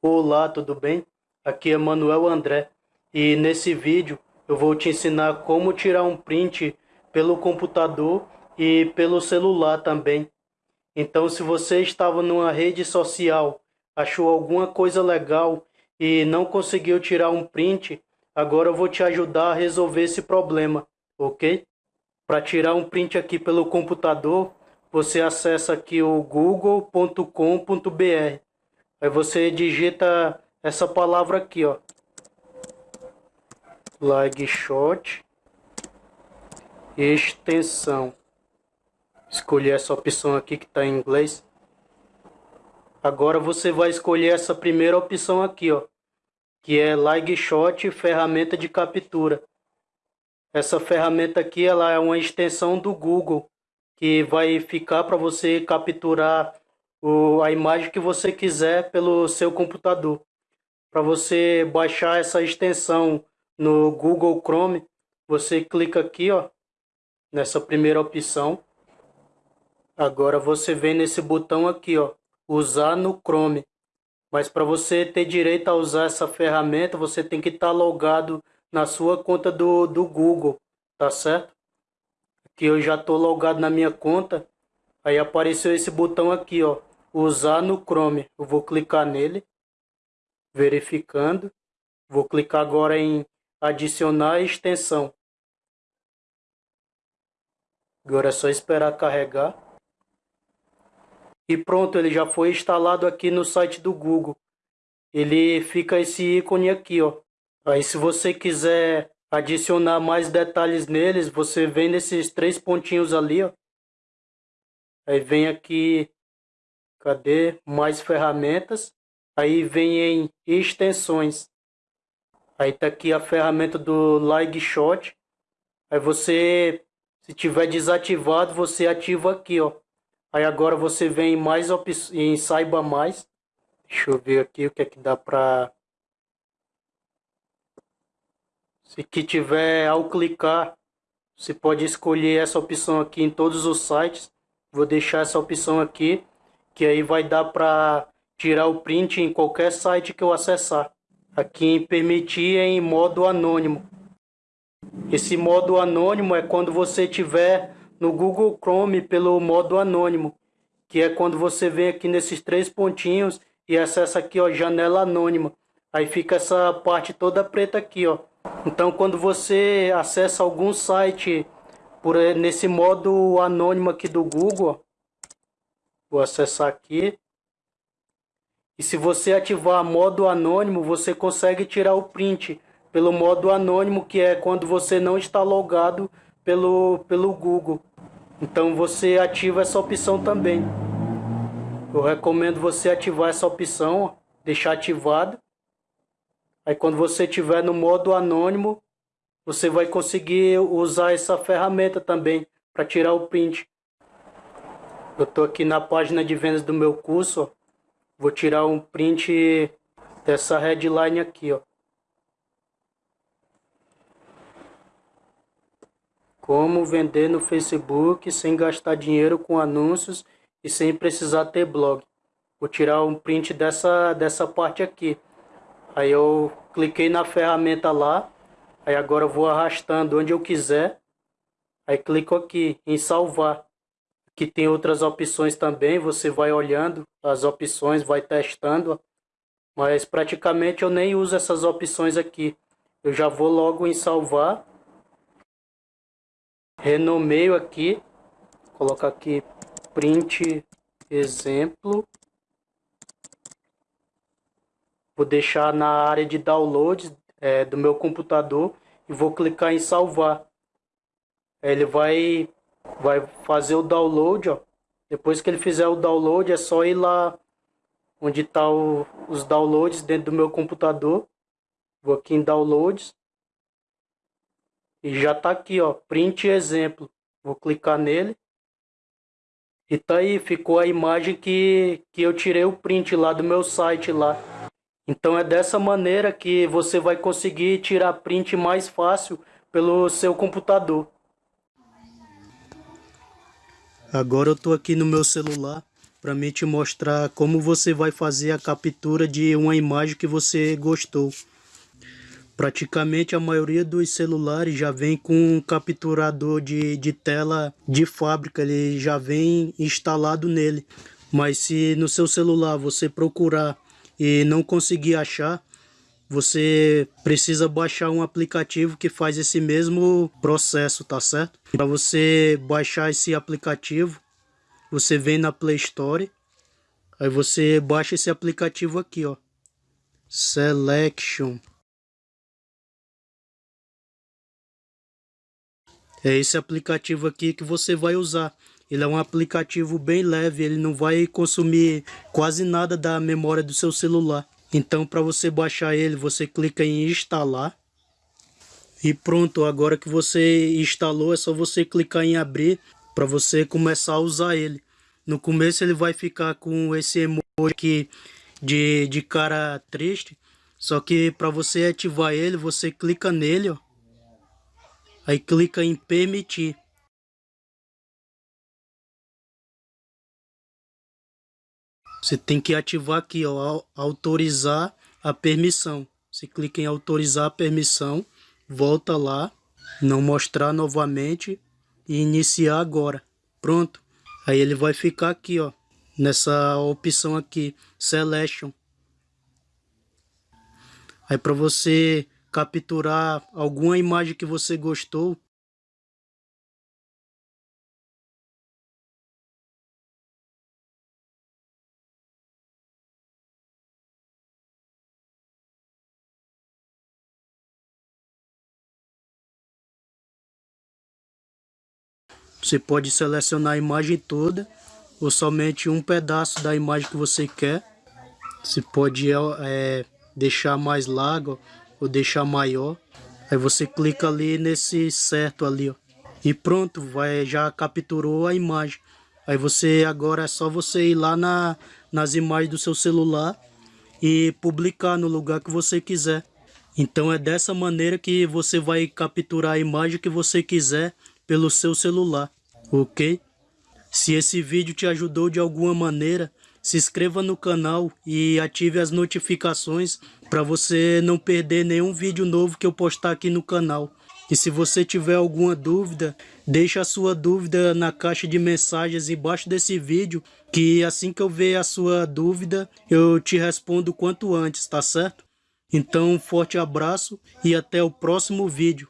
Olá, tudo bem? Aqui é Manuel André e nesse vídeo eu vou te ensinar como tirar um print pelo computador e pelo celular também. Então se você estava numa rede social, achou alguma coisa legal e não conseguiu tirar um print, agora eu vou te ajudar a resolver esse problema, ok? Para tirar um print aqui pelo computador, você acessa aqui o google.com.br Aí você digita essa palavra aqui, ó. Ligshot extensão. Escolher essa opção aqui que está em inglês. Agora você vai escolher essa primeira opção aqui, ó, que é Ligshot ferramenta de captura. Essa ferramenta aqui ela é uma extensão do Google que vai ficar para você capturar o, a imagem que você quiser pelo seu computador. Para você baixar essa extensão no Google Chrome, você clica aqui, ó, nessa primeira opção. Agora você vem nesse botão aqui, ó, usar no Chrome. Mas para você ter direito a usar essa ferramenta, você tem que estar tá logado na sua conta do, do Google, tá certo? Aqui eu já estou logado na minha conta. Aí apareceu esse botão aqui, ó, usar no Chrome. Eu vou clicar nele, verificando. Vou clicar agora em adicionar extensão. Agora é só esperar carregar. E pronto, ele já foi instalado aqui no site do Google. Ele fica esse ícone aqui, ó. Aí se você quiser adicionar mais detalhes neles, você vem nesses três pontinhos ali, ó. Aí vem aqui Cadê? Mais ferramentas. Aí vem em extensões. Aí tá aqui a ferramenta do Like Shot. Aí você, se tiver desativado, você ativa aqui, ó. Aí agora você vem em mais em saiba mais. Deixa eu ver aqui o que é que dá pra... Se que tiver ao clicar, você pode escolher essa opção aqui em todos os sites. Vou deixar essa opção aqui que aí vai dar para tirar o print em qualquer site que eu acessar. Aqui em permitir em modo anônimo. Esse modo anônimo é quando você tiver no Google Chrome pelo modo anônimo, que é quando você vem aqui nesses três pontinhos e acessa aqui, ó, janela anônima. Aí fica essa parte toda preta aqui, ó. Então, quando você acessa algum site por nesse modo anônimo aqui do Google, Vou acessar aqui. E se você ativar modo anônimo, você consegue tirar o print pelo modo anônimo, que é quando você não está logado pelo, pelo Google. Então você ativa essa opção também. Eu recomendo você ativar essa opção, deixar ativada. Aí quando você estiver no modo anônimo, você vai conseguir usar essa ferramenta também para tirar o print. Eu tô aqui na página de vendas do meu curso. Vou tirar um print dessa headline aqui, ó. Como vender no Facebook sem gastar dinheiro com anúncios e sem precisar ter blog. Vou tirar um print dessa, dessa parte aqui. Aí eu cliquei na ferramenta lá. Aí agora eu vou arrastando onde eu quiser. Aí clico aqui em salvar que tem outras opções também, você vai olhando as opções, vai testando, mas praticamente eu nem uso essas opções aqui. Eu já vou logo em salvar, renomeio aqui, colocar aqui print exemplo, vou deixar na área de download é, do meu computador e vou clicar em salvar. Ele vai vai fazer o download, ó. Depois que ele fizer o download, é só ir lá onde está os downloads dentro do meu computador. Vou aqui em downloads. E já está aqui, ó, print exemplo. Vou clicar nele. E tá aí, ficou a imagem que, que eu tirei o print lá do meu site lá. Então é dessa maneira que você vai conseguir tirar print mais fácil pelo seu computador. Agora eu tô aqui no meu celular para mim te mostrar como você vai fazer a captura de uma imagem que você gostou. Praticamente a maioria dos celulares já vem com um capturador de, de tela de fábrica, ele já vem instalado nele. Mas se no seu celular você procurar e não conseguir achar, você precisa baixar um aplicativo que faz esse mesmo processo, tá certo? Para você baixar esse aplicativo, você vem na Play Store, aí você baixa esse aplicativo aqui, ó, Selection. É esse aplicativo aqui que você vai usar. Ele é um aplicativo bem leve, ele não vai consumir quase nada da memória do seu celular. Então, para você baixar ele, você clica em instalar. E pronto, agora que você instalou, é só você clicar em abrir para você começar a usar ele. No começo ele vai ficar com esse emoji aqui de, de cara triste. Só que para você ativar ele, você clica nele, ó. Aí clica em permitir. Você tem que ativar aqui, ó, autorizar a permissão. Você clica em autorizar a permissão, volta lá, não mostrar novamente e iniciar agora. Pronto. Aí ele vai ficar aqui, ó, nessa opção aqui, Selection. Aí para você capturar alguma imagem que você gostou, Você pode selecionar a imagem toda ou somente um pedaço da imagem que você quer. Você pode é, deixar mais largo ou deixar maior. Aí você clica ali nesse certo ali, ó. E pronto, vai, já capturou a imagem. Aí você agora é só você ir lá na, nas imagens do seu celular e publicar no lugar que você quiser. Então é dessa maneira que você vai capturar a imagem que você quiser pelo seu celular, ok? Se esse vídeo te ajudou de alguma maneira, se inscreva no canal e ative as notificações para você não perder nenhum vídeo novo que eu postar aqui no canal. E se você tiver alguma dúvida, deixa a sua dúvida na caixa de mensagens embaixo desse vídeo, que assim que eu ver a sua dúvida, eu te respondo quanto antes, tá certo? Então, um forte abraço e até o próximo vídeo.